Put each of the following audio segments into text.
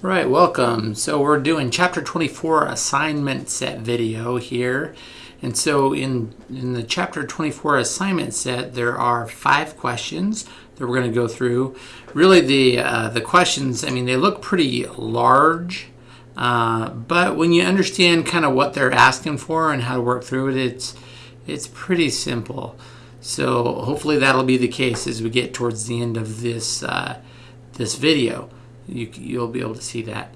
Right, welcome. So we're doing chapter 24 assignment set video here. And so in, in the chapter 24 assignment set, there are five questions that we're going to go through. Really the, uh, the questions, I mean, they look pretty large, uh, but when you understand kind of what they're asking for and how to work through it, it's, it's pretty simple. So hopefully that'll be the case as we get towards the end of this, uh, this video you, you'll be able to see that.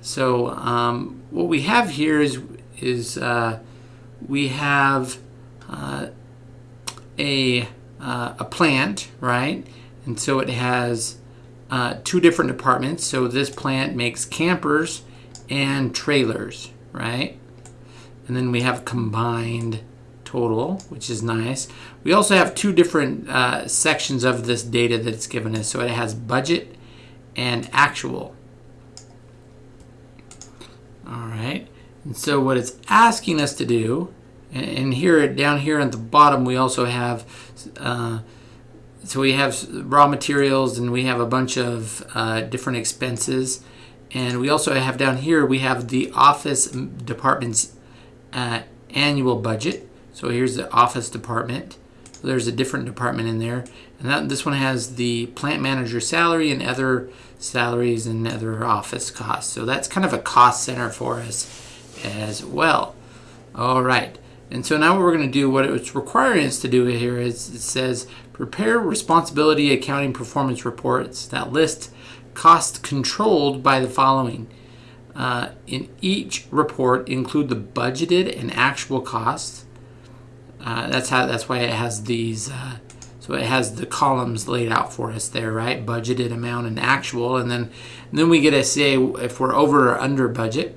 So um, what we have here is, is uh, we have uh, a, uh, a plant, right? And so it has uh, two different departments. So this plant makes campers and trailers, right? And then we have combined total, which is nice. We also have two different uh, sections of this data that's given us. So it has budget and actual. All right, and so what it's asking us to do, and, here down here at the bottom we also have, uh, so we have raw materials and we have a bunch of uh, different expenses. And we also have down here, we have the office department's uh, annual budget. So here's the office department. There's a different department in there. And that, this one has the plant manager salary and other salaries and other office costs. So that's kind of a cost center for us as well. All right. And so now what we're going to do, what it's requiring us to do here is it says prepare responsibility accounting performance reports that list costs controlled by the following. Uh, in each report, include the budgeted and actual costs. Uh, that's how. That's why it has these uh, so it has the columns laid out for us there, right? Budgeted amount and actual. And then, and then we get to say if we're over or under budget,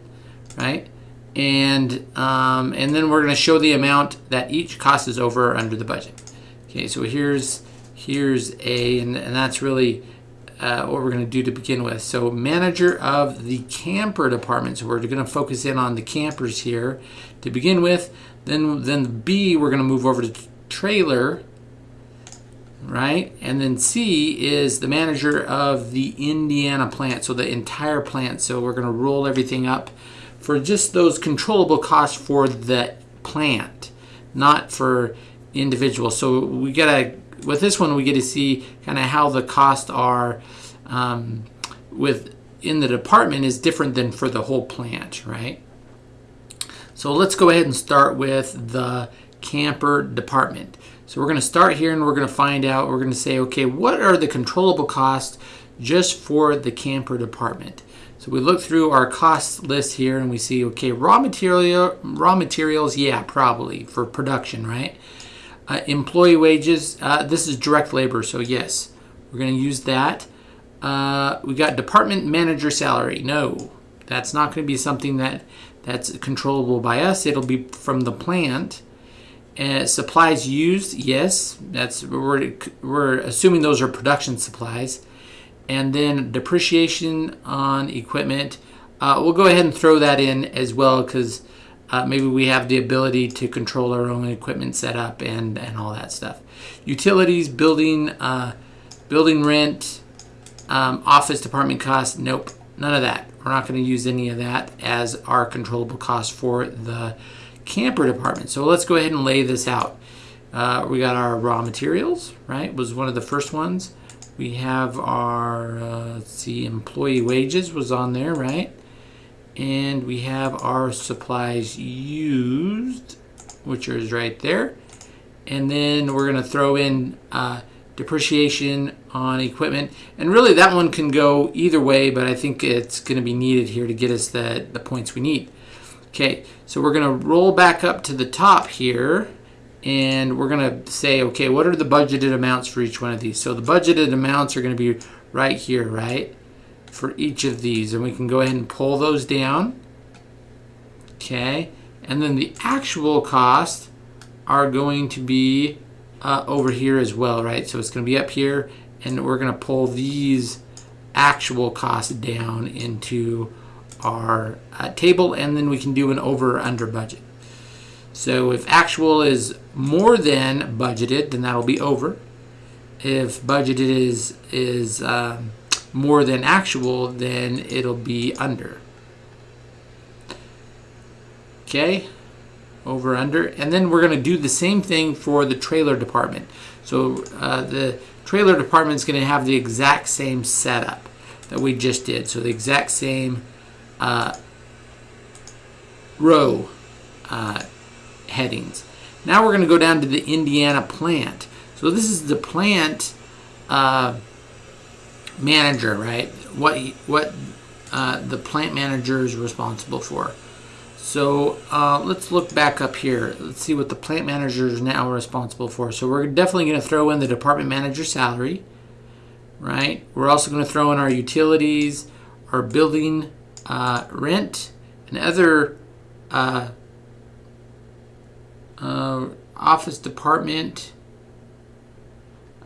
right? And, um, and then we're going to show the amount that each cost is over or under the budget. Okay, so here's, here's A, and, and that's really uh, what we're going to do to begin with. So manager of the camper department. So we're going to focus in on the campers here to begin with. Then, then B, we're going to move over to trailer right? And then C is the manager of the Indiana plant, so the entire plant. So we're going to roll everything up for just those controllable costs for the plant, not for individual. So we got to, with this one, we get to see kind of how the costs are um, with in the department is different than for the whole plant, right? So let's go ahead and start with the camper department. So we're going to start here and we're going to find out, we're going to say, okay, what are the controllable costs just for the camper department? So we look through our cost list here and we see, okay, raw material, raw materials, yeah, probably for production, right? Uh, employee wages, uh, this is direct labor, so yes, we're going to use that. Uh, we got department manager salary. No, that's not going to be something that that's controllable by us. It'll be from the plant. Uh, supplies used, yes, that's we're, we're assuming those are production supplies. And then depreciation on equipment, uh, we'll go ahead and throw that in as well because uh, maybe we have the ability to control our own equipment setup and, and all that stuff. Utilities, building, uh, building rent, um, office department costs, nope, none of that. We're not going to use any of that as our controllable cost for the camper department. So let's go ahead and lay this out. Uh, we got our raw materials, right? Was one of the first ones. We have our, uh, let's see, employee wages was on there, right? And we have our supplies used, which is right there. And then we're going to throw in uh, depreciation on equipment. And really that one can go either way, but I think it's going to be needed here to get us the, the points we need. Okay, so we're going to roll back up to the top here and we're going to say, okay, what are the budgeted amounts for each one of these? So the budgeted amounts are going to be right here, right? For each of these. And we can go ahead and pull those down. Okay, and then the actual cost are going to be uh, over here as well, right? So it's going to be up here and we're going to pull these actual costs down into our uh, table and then we can do an over or under budget. So if actual is more than budgeted, then that'll be over. If budgeted is is um, more than actual, then it'll be under. Okay, over under. And then we're going to do the same thing for the trailer department. So uh, the trailer department is going to have the exact same setup that we just did. So the exact same uh, row uh, headings. Now we're going to go down to the Indiana plant. So this is the plant uh, manager, right? What what uh, the plant manager is responsible for. So uh, let's look back up here. Let's see what the plant manager is now responsible for. So we're definitely going to throw in the department manager salary, right? We're also going to throw in our utilities, our building uh, rent, and other uh, uh, office department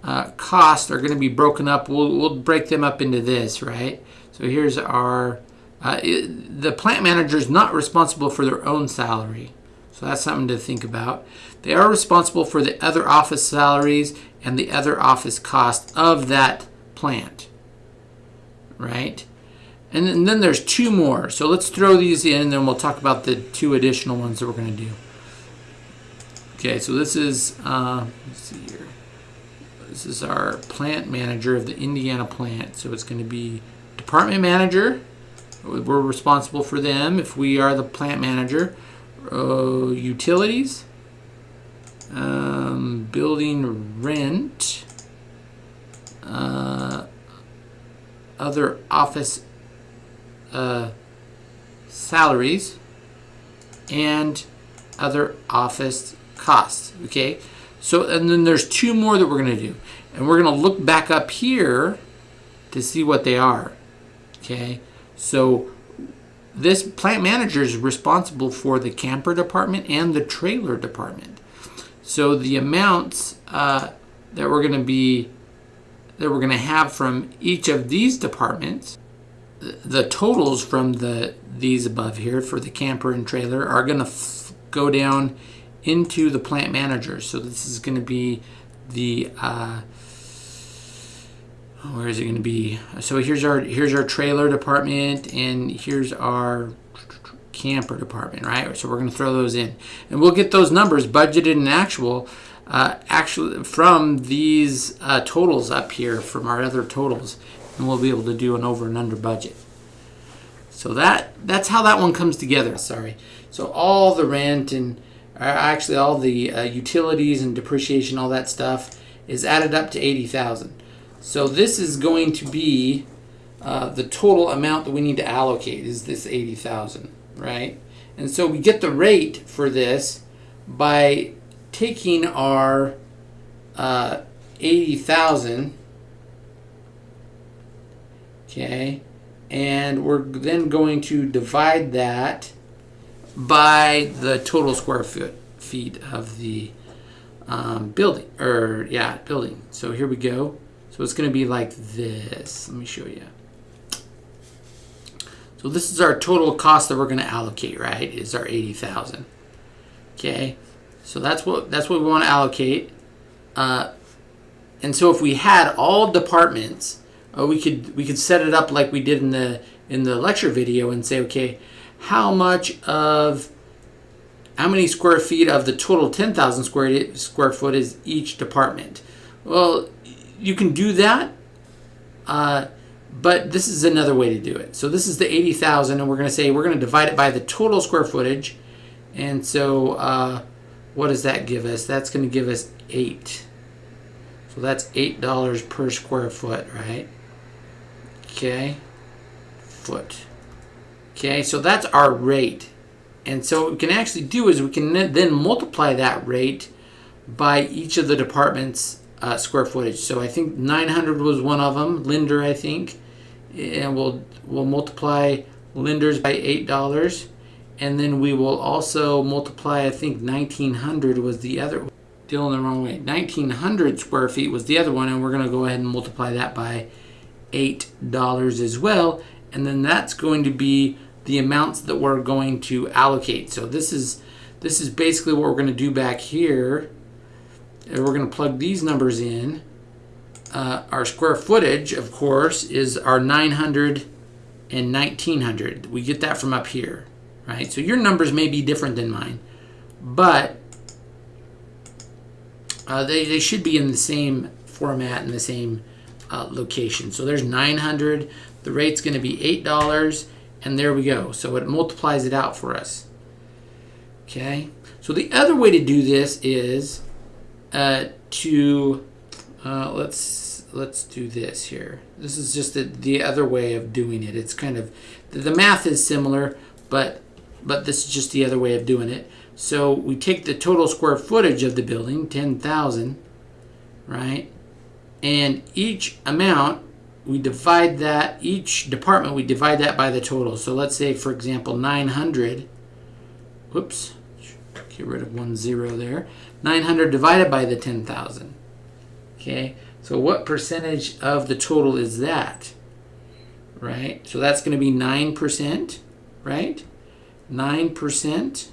uh, costs are going to be broken up. We'll, we'll break them up into this, right? So here's our, uh, the plant manager is not responsible for their own salary. So that's something to think about. They are responsible for the other office salaries and the other office cost of that plant, right? And then, and then there's two more. So let's throw these in and then we'll talk about the two additional ones that we're going to do. Okay, so this is, uh, let's see here. This is our plant manager of the Indiana plant. So it's going to be department manager. We're responsible for them if we are the plant manager. Uh, utilities. Um, building rent. Uh, other office uh, salaries. And other office costs. Okay. So, and then there's two more that we're going to do. And we're going to look back up here to see what they are. Okay. So this plant manager is responsible for the camper department and the trailer department. So the amounts uh, that we're going to be that we're going to have from each of these departments, the totals from the these above here for the camper and trailer are going to go down into the plant manager. So this is going to be the uh, where is it going to be? So here's our here's our trailer department, and here's our camper department, right? So we're going to throw those in, and we'll get those numbers budgeted and actual. Uh, actually, from these uh, totals up here, from our other totals, and we'll be able to do an over and under budget. So that that's how that one comes together. Sorry. So all the rent and actually all the uh, utilities and depreciation, all that stuff, is added up to 80,000. So this is going to be uh, the total amount that we need to allocate is this 80,000, right? And so we get the rate for this by taking our uh, 80,000, okay, and we're then going to divide that by the total square foot feet of the um, building or yeah building. So here we go so it's going to be like this. Let me show you so this is our total cost that we're going to allocate right? Is our 80,000 okay? So that's what that's what we want to allocate. Uh, and so if we had all departments uh, we could we could set it up like we did in the in the lecture video and say okay how much of how many square feet of the total 10,000 square square foot is each department? Well, you can do that, uh, but this is another way to do it. So this is the 80,000, and we're going to say we're going to divide it by the total square footage. And so uh, what does that give us? That's going to give us 8. So that's $8 per square foot, right? Okay, foot. Okay, so that's our rate. And so what we can actually do is we can then multiply that rate by each of the department's uh, square footage. So I think 900 was one of them, Linder I think. And we'll, we'll multiply Linder's by $8. And then we will also multiply, I think 1900 was the other. Dealing the wrong way. 1900 square feet was the other one, and we're going to go ahead and multiply that by $8 as well. And then that's going to be the amounts that we're going to allocate. So this is this is basically what we're going to do back here. And we're going to plug these numbers in. uh, our square footage, of course, is our 900 and 1900. We get that from up here, right? So your numbers may be different than mine, but uh, they, they should be in the same format and the same uh, location. So there's 900. The rate's going to be $8, and there we go. So it multiplies it out for us. Okay. So the other way to do this is uh, to uh, let's let's do this here. This is just the, the other way of doing it. It's kind of the, math is similar, but but this is just the other way of doing it. So we take the total square footage of the building, 10,000, right? And each amount, we divide that, each department, we divide that by the total. So let's say, for example, 900, whoops, get rid of one zero there. 900 divided by the 10,000. Okay, so what percentage of the total is that? Right, so that's going to be 9%, right? 9%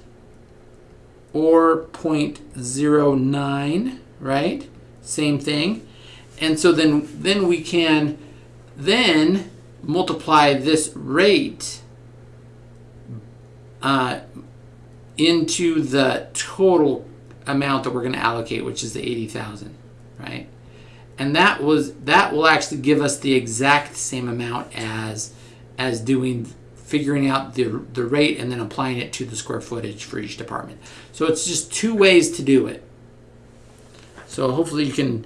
or 0.09, right? Same thing. And so then, then we can then multiply this rate uh, into the total amount that we're going to allocate, which is the 80,000, right? And that was that will actually give us the exact same amount as as doing figuring out the, the rate and then applying it to the square footage for each department. So it's just two ways to do it. So hopefully you can,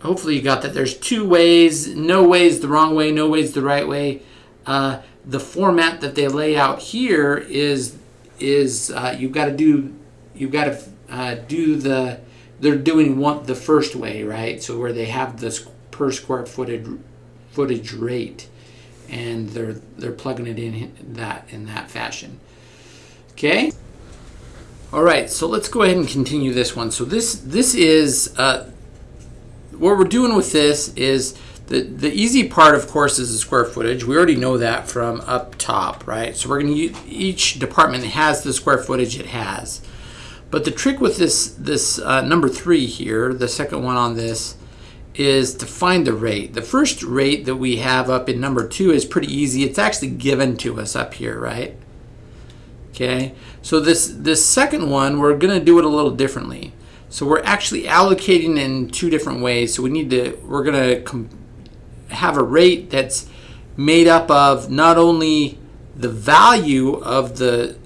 hopefully you got that. There's two ways, no ways the wrong way, no ways the right way. Uh, the format that they lay out here is, is uh, you've got to do, you've got to uh, do the, they're doing one, the first way, right? So where they have this per square footage, footage rate and they're they're plugging it in that in that fashion. Okay. All right, so let's go ahead and continue this one. So this this is uh, what we're doing with this is the the easy part, of course, is the square footage. We already know that from up top, right? So we're going to each department has the square footage it has. But the trick with this this uh, number three here, the second one on this, is to find the rate. The first rate that we have up in number two is pretty easy. It's actually given to us up here, right? Okay, so this, this second one, we're gonna do it a little differently. So we're actually allocating in two different ways. So we need to, we're gonna have a rate that's made up of not only the value of the,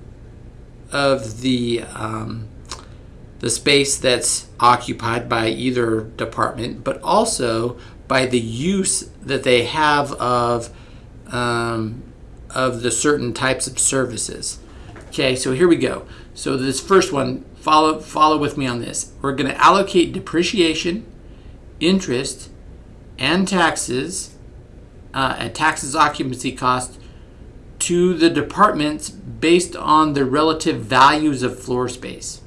of the, um, the space that's occupied by either department, but also by the use that they have of um, of the certain types of services. Okay, so here we go. So this first one, follow follow with me on this. We're going to allocate depreciation, interest, and taxes, uh, and taxes occupancy cost to the departments based on the relative values of floor space.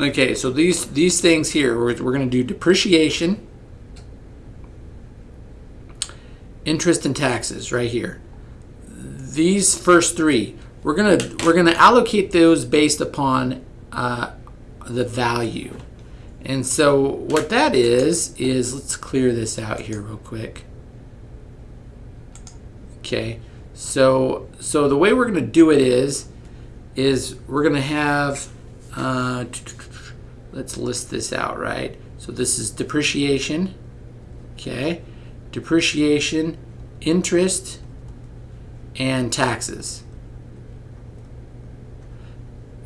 Okay, so these these things here, we're, we're going to do depreciation, interest and taxes right here. These first three, we're gonna we're gonna allocate those based upon uh, the value. And so what that is is let's clear this out here real quick. Okay, so so the way we're gonna do it is is we're gonna have uh, let's list this out, right? So this is depreciation, okay? Depreciation, interest, and taxes.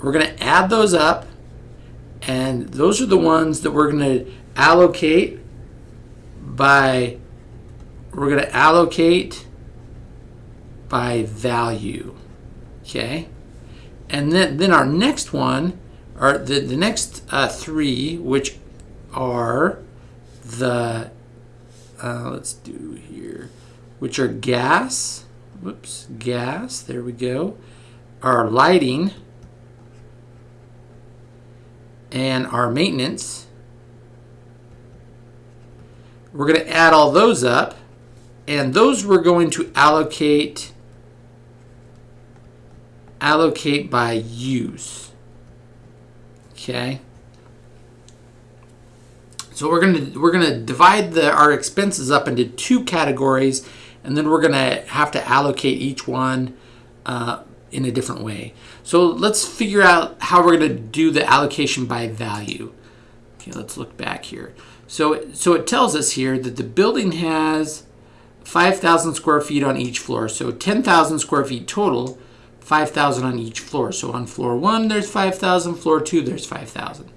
We're going to add those up, and those are the ones that we're going to allocate by, we're going to allocate by value, okay? And then, then our next one are the, the next uh, three, which are the, uh, let's do here, which are gas, whoops, gas, there we go, our lighting, and our maintenance. We're going to add all those up, and those we're going to allocate allocate by use. Okay. So we're gonna we're gonna divide the our expenses up into two categories, and then we're gonna have to allocate each one uh, in a different way. So let's figure out how we're gonna do the allocation by value. Okay, let's look back here. So so it tells us here that the building has 5,000 square feet on each floor. So 10,000 square feet total, 5,000 on each floor. So on floor one, there's 5,000, floor two, there's 5,000.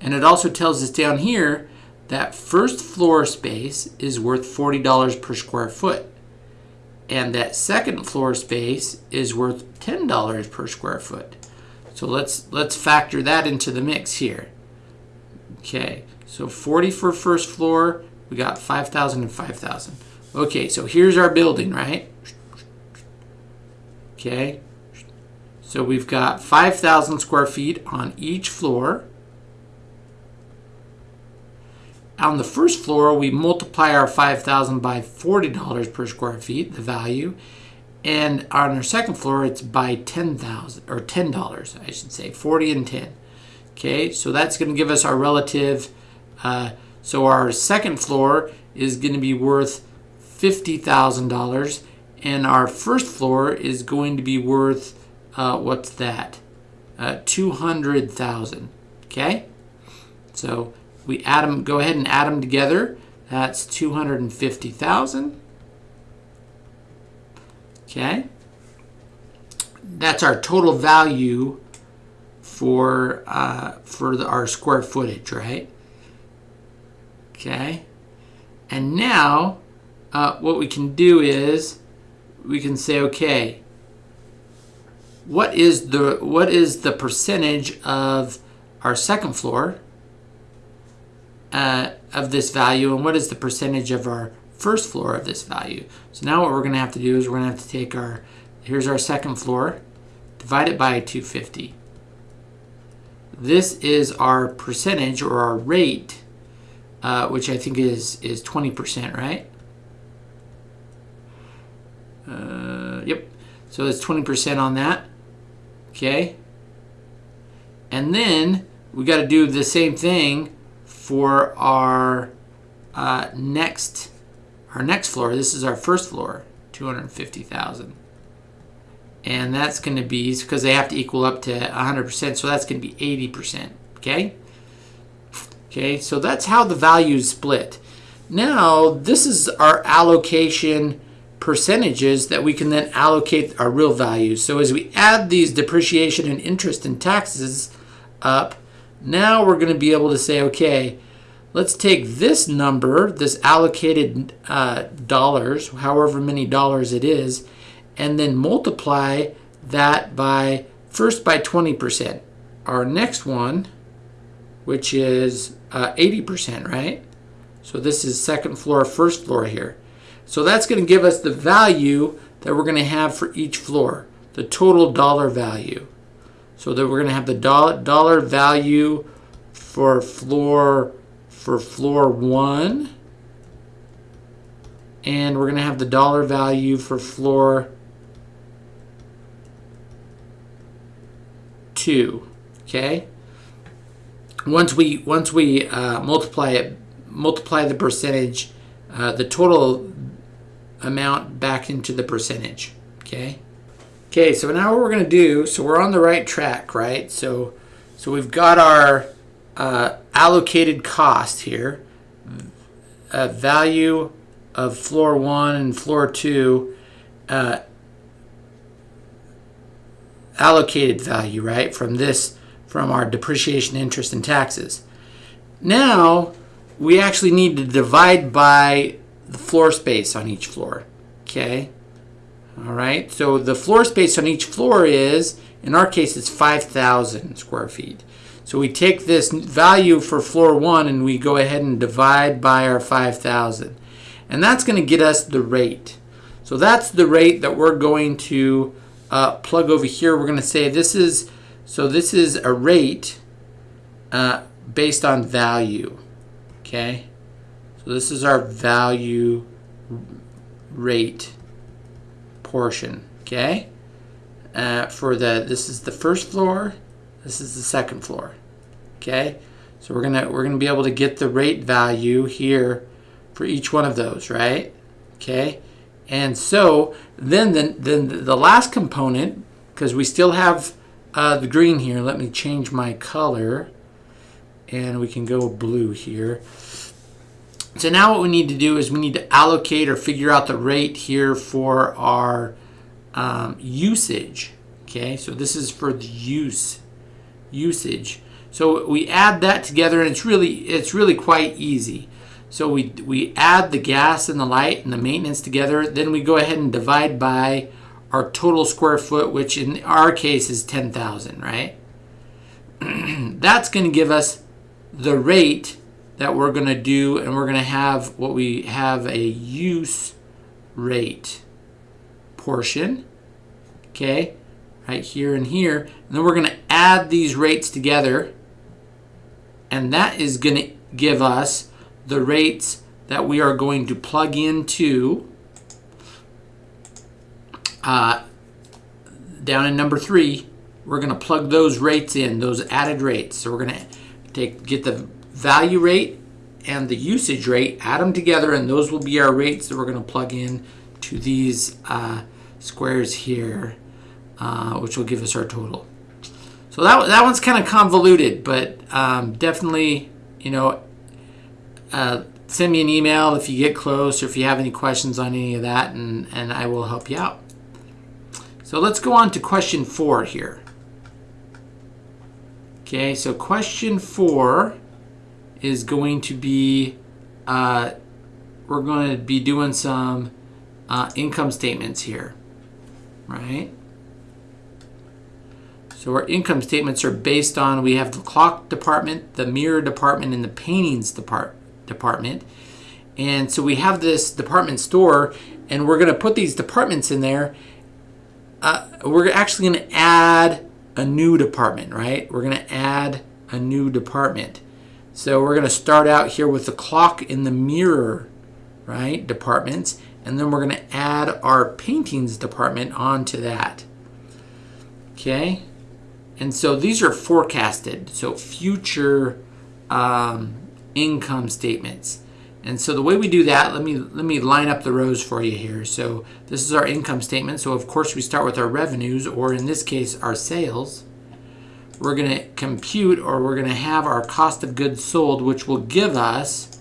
And it also tells us down here that first floor space is worth $40 per square foot. And that second floor space is worth $10 per square foot. So let's let's factor that into the mix here. Okay, so 40 for first floor, we got 5,000 and 5,000. Okay, so here's our building, right? Okay, so we've got 5,000 square feet on each floor. On the first floor, we multiply our 5,000 by $40 per square feet, the value. And on our second floor, it's by 10,000 or $10, I should say, 40 and 10. Okay, so that's going to give us our relative. Uh, so our second floor is going to be worth $50,000 and our first floor is going to be worth uh, what's that uh, 200,000 okay so we add them go ahead and add them together. That's 250,000 okay. That's our total value for uh, for the, our square footage right? Okay. And now uh, what we can do is we can say, okay, what is the what is the percentage of our second floor uh, of this value, and what is the percentage of our first floor of this value? So now what we're going to have to do is we're going to have to take our here's our second floor, divide it by 250. This is our percentage or our rate, uh, which I think is is 20%, right? Uh, yep. So it's 20% on that. Okay. And then we got to do the same thing for our uh, next our next floor. This is our first floor, 250,000. And that's going to be because they have to equal up to 100%, so that's going to be 80%, okay? Okay, so that's how the values split. Now, this is our allocation percentages that we can then allocate our real values. So as we add these depreciation and interest and taxes up, now we're going to be able to say, okay, let's take this number, this allocated uh, dollars, however many dollars it is, and then multiply that by, first by 20%. Our next one, which is uh, 80%, right? So this is second floor, first floor here. So that's going to give us the value that we're going to have for each floor, the total dollar value. So that we're going to have the dollar value for floor for floor 1 and we're going to have the dollar value for floor 2 okay once we once we uh, multiply it multiply the percentage uh, the total amount back into the percentage, okay? Okay, so now what we're going to do, so we're on the right track, right? So, so we've got our uh, allocated cost here, uh, value of floor one and floor two, uh, allocated value, right? From this, from our depreciation, interest, and taxes. Now, we actually need to divide by the floor space on each floor. Okay. All right. So the floor space on each floor is, in our case, it's 5,000 square feet. So we take this value for floor one and we go ahead and divide by our 5,000. And that's going to get us the rate. So that's the rate that we're going to uh, plug over here. We're going to say this is, so this is a rate uh, based on value. Okay. So this is our value rate portion, okay? Uh, for the, this is the first floor, this is the second floor, okay? So we're gonna we're gonna be able to get the rate value here for each one of those, right? Okay, and so then the, then the last component, because we still have uh, the green here. Let me change my color, and we can go blue here. So now what we need to do is we need to allocate or figure out the rate here for our um, usage. Okay, so this is for the use usage. So we add that together, and it's really it's really quite easy. So we we add the gas and the light and the maintenance together. Then we go ahead and divide by our total square foot, which in our case is 10,000, right? That's going to give us the rate that we're going to do, and we're going to have what we have a use rate portion, okay, right here and here. And then we're going to add these rates together, and that is going to give us the rates that we are going to plug into uh, down in number three, we're going to plug those rates in, those added rates. So we're going to take get the value rate and the usage rate, add them together, and those will be our rates that we're going to plug in to these uh, squares here, uh, which will give us our total. So that, that one's kind of convoluted, but um, definitely, you know, uh, send me an email if you get close or if you have any questions on any of that, and, and I will help you out. So let's go on to question four here. Okay, so question four is going to be, uh, we're going to be doing some uh, income statements here, right? So our income statements are based on, we have the clock department, the mirror department, and the paintings depart department. And so we have this department store, and we're going to put these departments in there, uh, we're actually going to add a new department, right? We're going to add a new department. So we're going to start out here with the clock in the mirror, right, departments, and then we're going to add our paintings department onto that. Okay, and so these are forecasted, so future um, income statements. And so the way we do that, let me let me line up the rows for you here. So this is our income statement. So of course we start with our revenues, or in this case, our sales. We're going to compute, or we're going to have our cost of goods sold, which will give us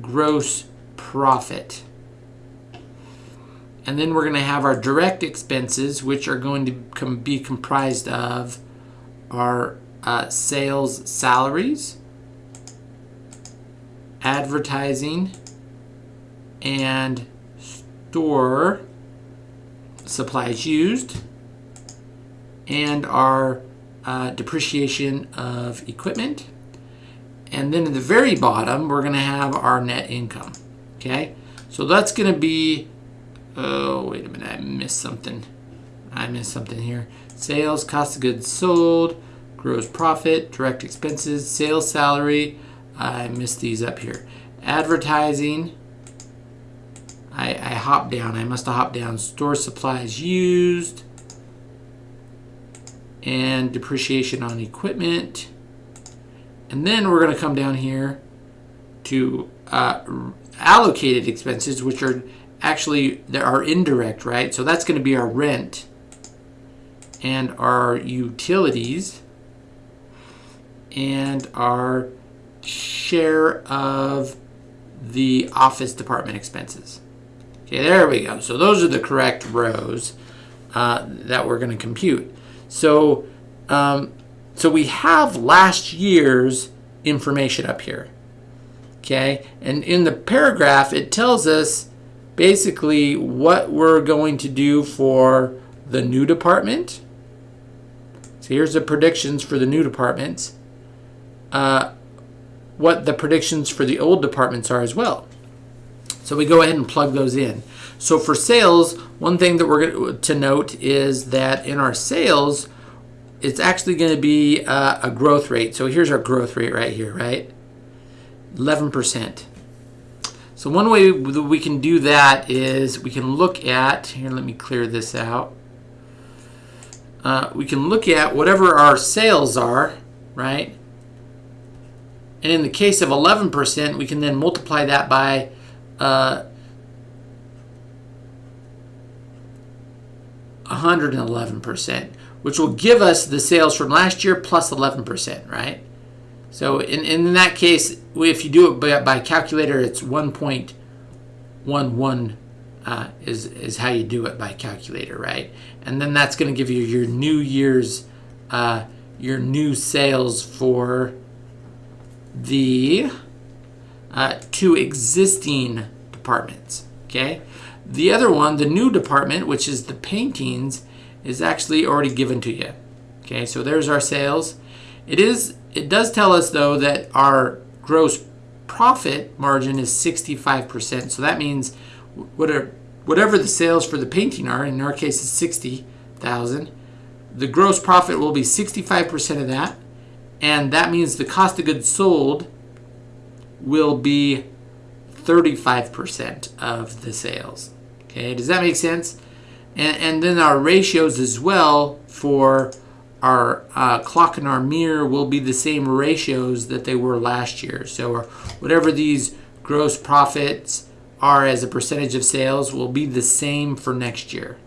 gross profit. And then we're going to have our direct expenses, which are going to com be comprised of our uh, sales salaries, advertising and store supplies used and our uh, depreciation of equipment. And then at the very bottom, we're going to have our net income. Okay, so that's going to be, oh, wait a minute, I missed something. I missed something here. Sales, cost of goods sold, gross profit, direct expenses, sales salary, I missed these up here. Advertising. I, I hopped down. I must have hopped down. Store supplies used. And depreciation on equipment. And then we're going to come down here to uh, allocated expenses, which are actually there are indirect, right? So that's going to be our rent and our utilities and our share of the office department expenses. Okay, there we go. So those are the correct rows uh, that we're going to compute. So, um, so we have last year's information up here. Okay, and in the paragraph, it tells us basically what we're going to do for the new department. So here's the predictions for the new departments. Uh, what the predictions for the old departments are as well. So we go ahead and plug those in. So for sales, one thing that we're going to note is that in our sales, it's actually going to be uh, a growth rate. So here's our growth rate right here, right? 11%. So one way that we can do that is we can look at, here let me clear this out. Uh, we can look at whatever our sales are, right? And in the case of 11%, we can then multiply that by uh, 111%, which will give us the sales from last year plus 11%, right? So in, in that case, if you do it by, by calculator, it's 1.11 uh, is, is how you do it by calculator, right? And then that's going to give you your new year's, uh, your new sales for the uh, two existing departments, okay? The other one, the new department, which is the paintings, is actually already given to you. Okay, so there's our sales. It is. It does tell us though that our gross profit margin is 65%. So that means whatever whatever the sales for the painting are, in our case is 60,000, the gross profit will be 65% of that, and that means the cost of goods sold will be 35% of the sales. Okay, does that make sense? And, and then our ratios as well for our uh, clock and our mirror will be the same ratios that they were last year. So whatever these gross profits are as a percentage of sales will be the same for next year.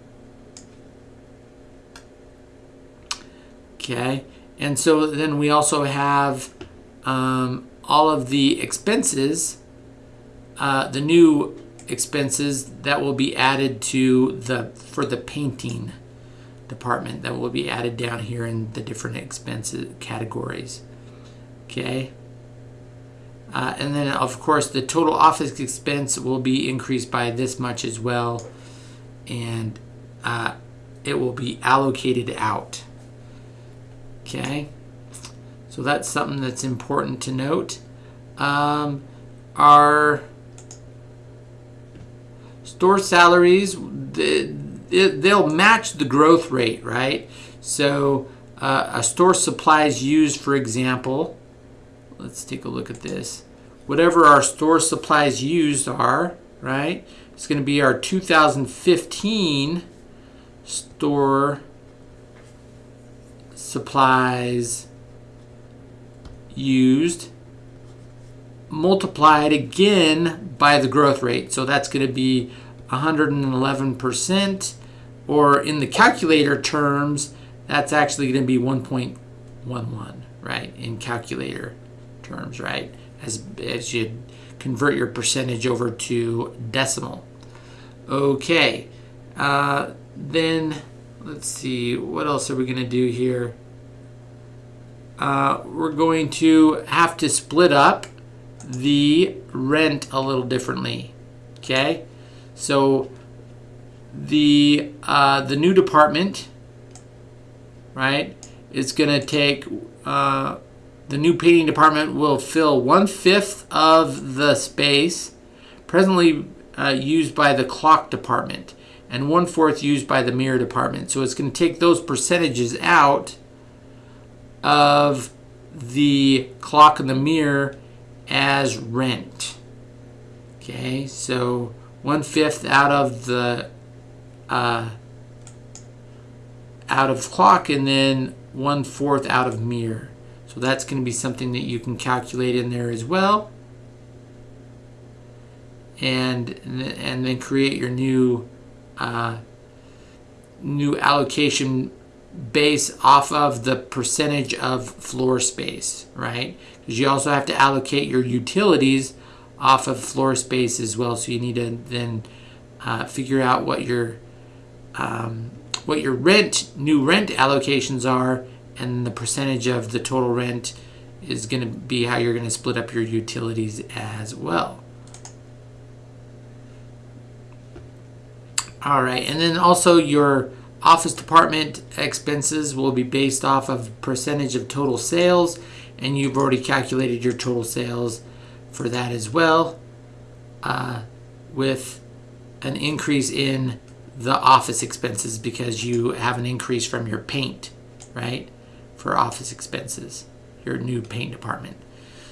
Okay, and so then we also have um, all of the expenses, uh, the new expenses that will be added to the for the painting department that will be added down here in the different expenses categories. Okay. Uh, and then of course the total office expense will be increased by this much as well and uh, it will be allocated out. Okay. So that's something that's important to note. Um, our store salaries, they'll match the growth rate, right? So uh, a store supplies used, for example, let's take a look at this. Whatever our store supplies used are, right? It's going to be our 2015 store supplies used multiplied again by the growth rate. So that's going to be 111%, or in the calculator terms, that's actually going to be 1.11, right, in calculator terms, right, as, as you convert your percentage over to decimal. Okay, uh, then let's see, what else are we going to do here? Uh, we're going to have to split up the rent a little differently. Okay, so the uh, the new department, right, is going to take uh, the new painting department will fill one fifth of the space presently uh, used by the clock department and one fourth used by the mirror department. So it's going to take those percentages out of the clock and the mirror as rent. Okay, so one fifth out of the uh, out of clock and then one fourth out of mirror. So that's going to be something that you can calculate in there as well. And and then create your new uh, new allocation base off of the percentage of floor space, right? Because you also have to allocate your utilities off of floor space as well. So you need to then uh, figure out what your um, what your rent new rent allocations are, and the percentage of the total rent is going to be how you're going to split up your utilities as well. All right, and then also your office department expenses will be based off of percentage of total sales and you've already calculated your total sales for that as well uh, with an increase in the office expenses because you have an increase from your paint, right? For office expenses, your new paint department.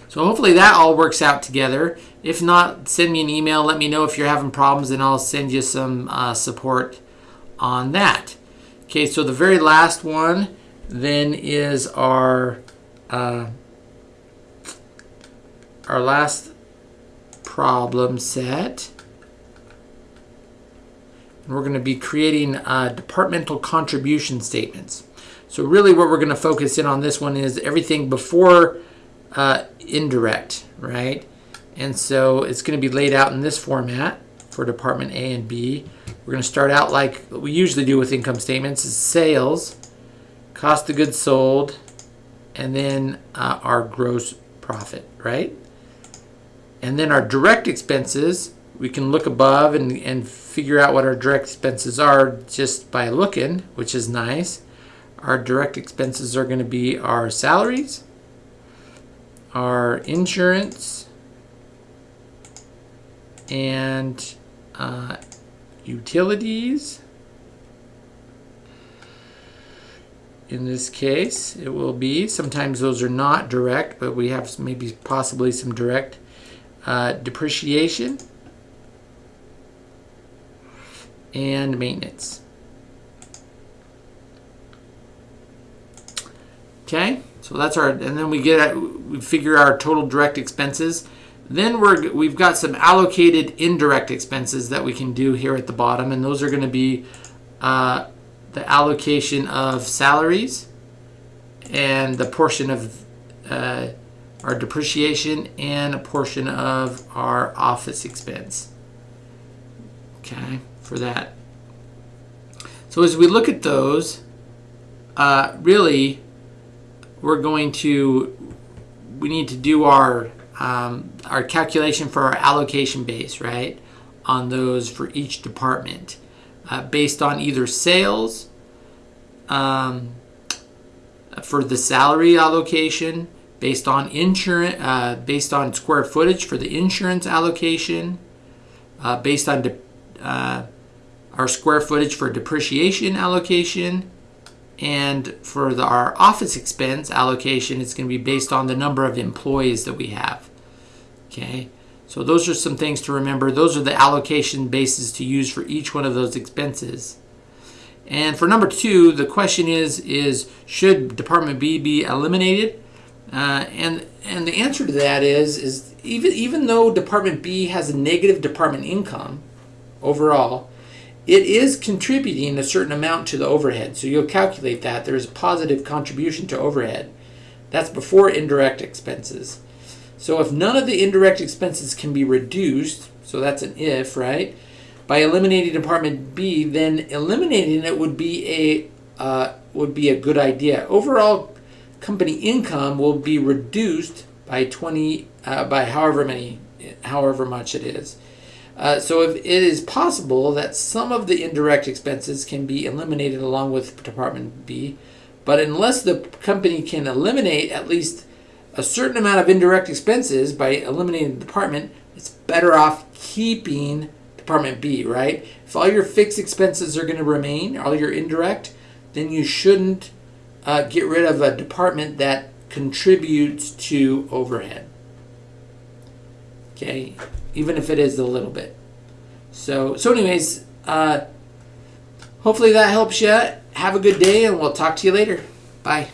So hopefully that all works out together. If not, send me an email. Let me know if you're having problems and I'll send you some uh, support on that. Okay, so the very last one then is our uh, our last problem set. We're going to be creating uh, departmental contribution statements. So really what we're going to focus in on this one is everything before uh, indirect, right? And so it's going to be laid out in this format for Department A and B. We're going to start out like we usually do with income statements is sales, cost of goods sold, and then uh, our gross profit, right? And then our direct expenses, we can look above and, and figure out what our direct expenses are just by looking, which is nice. Our direct expenses are going to be our salaries, our insurance, and uh, utilities. In this case, it will be, sometimes those are not direct, but we have maybe possibly some direct uh, depreciation and maintenance. Okay, so that's our, and then we get, we figure our total direct expenses. Then we're, we've got some allocated indirect expenses that we can do here at the bottom, and those are going to be uh, the allocation of salaries and the portion of uh, our depreciation and a portion of our office expense. Okay, for that. So as we look at those, uh, really, we're going to, we need to do our, um, our calculation for our allocation base, right? On those for each department uh, based on either sales um, for the salary allocation, based on insurance, uh, based on square footage for the insurance allocation, uh, based on uh, our square footage for depreciation allocation, and for the, our office expense allocation, it's going to be based on the number of employees that we have. Okay, so those are some things to remember. Those are the allocation bases to use for each one of those expenses. And for number two, the question is, is should Department B be eliminated? Uh, and and the answer to that is is even even though Department B has a negative department income overall, it is contributing a certain amount to the overhead. So you'll calculate that. There's a positive contribution to overhead. That's before indirect expenses. So if none of the indirect expenses can be reduced, so that's an if, right? By eliminating Department B, then eliminating it would be a uh, would be a good idea. Overall, company income will be reduced by 20 uh, by however many however much it is. Uh, so if it is possible that some of the indirect expenses can be eliminated along with Department B, but unless the company can eliminate at least a certain amount of indirect expenses by eliminating the department, it's better off keeping Department B, right? If all your fixed expenses are going to remain, all your indirect, then you shouldn't uh, get rid of a department that contributes to overhead. Okay, even if it is a little bit. So, so anyways, uh, hopefully that helps you. Have a good day, and we'll talk to you later. Bye.